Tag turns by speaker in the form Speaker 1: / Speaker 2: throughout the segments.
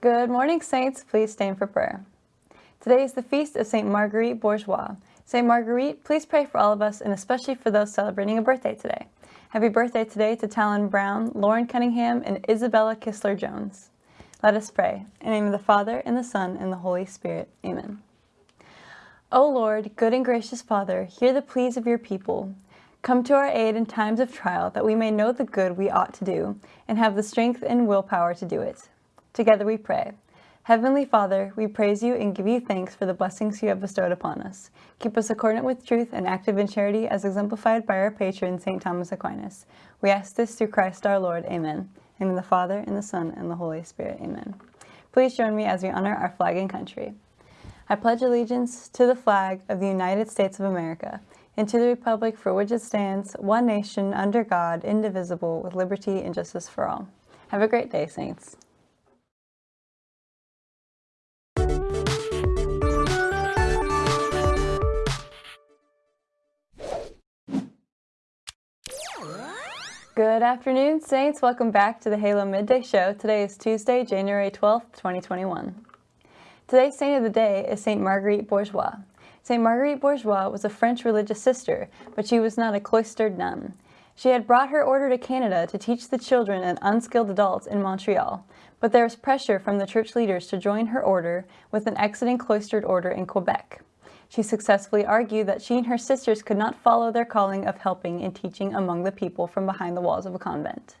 Speaker 1: Good morning, Saints. Please stand for prayer. Today is the feast of St. Marguerite Bourgeoys. St. Marguerite, please pray for all of us and especially for those celebrating a birthday today. Happy birthday today to Talon Brown, Lauren Cunningham, and Isabella Kistler Jones. Let us pray. In the name of the Father, and the Son, and the Holy Spirit. Amen. O Lord, good and gracious Father, hear the pleas of your people. Come to our aid in times of trial, that we may know the good we ought to do, and have the strength and willpower to do it. Together we pray. Heavenly Father, we praise you and give you thanks for the blessings you have bestowed upon us. Keep us accordant with truth and active in charity as exemplified by our patron, St. Thomas Aquinas. We ask this through Christ our Lord. Amen. In the Father, and the Son, and the Holy Spirit. Amen. Please join me as we honor our flag and country. I pledge allegiance to the flag of the United States of America and to the republic for which it stands, one nation, under God, indivisible, with liberty and justice for all. Have a great day, Saints. Good afternoon, Saints. Welcome back to the Halo Midday Show. Today is Tuesday, January 12th, 2021. Today's saint of the day is Saint Marguerite Bourgeoys. St. Marguerite Bourgeoys was a French religious sister, but she was not a cloistered nun. She had brought her order to Canada to teach the children and unskilled adults in Montreal, but there was pressure from the church leaders to join her order with an exiting cloistered order in Quebec. She successfully argued that she and her sisters could not follow their calling of helping and teaching among the people from behind the walls of a convent.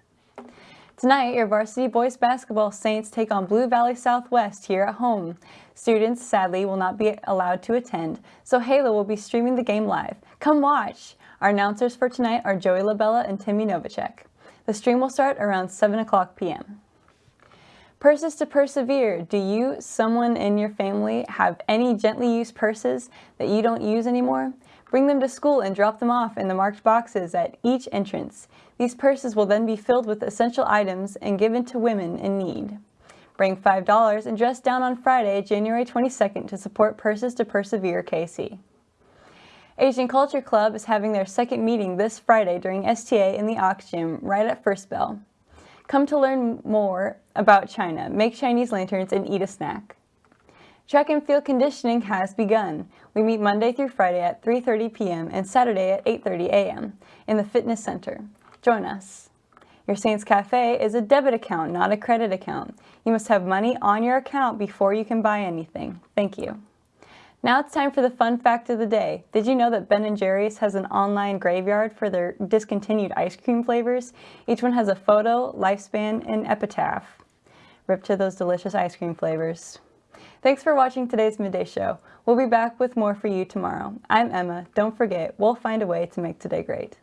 Speaker 1: Tonight, your varsity boys basketball Saints take on Blue Valley Southwest here at home. Students, sadly, will not be allowed to attend, so Halo will be streaming the game live. Come watch! Our announcers for tonight are Joey Labella and Timmy Novacek. The stream will start around 7 o'clock p.m. Purses to persevere. Do you, someone in your family, have any gently used purses that you don't use anymore? Bring them to school and drop them off in the marked boxes at each entrance. These purses will then be filled with essential items and given to women in need. Bring $5 and dress down on Friday, January 22nd to support Purses to Persevere KC. Asian Culture Club is having their second meeting this Friday during STA in the Aux Gym right at First Bell. Come to learn more about China, make Chinese lanterns, and eat a snack. Track and field conditioning has begun. We meet Monday through Friday at 3.30 p.m. and Saturday at 8.30 a.m. in the fitness center. Join us. Your Saints Cafe is a debit account, not a credit account. You must have money on your account before you can buy anything. Thank you. Now it's time for the fun fact of the day. Did you know that Ben & Jerry's has an online graveyard for their discontinued ice cream flavors? Each one has a photo, lifespan, and epitaph. Rip to those delicious ice cream flavors. Thanks for watching today's Midday Show. We'll be back with more for you tomorrow. I'm Emma. Don't forget, we'll find a way to make today great.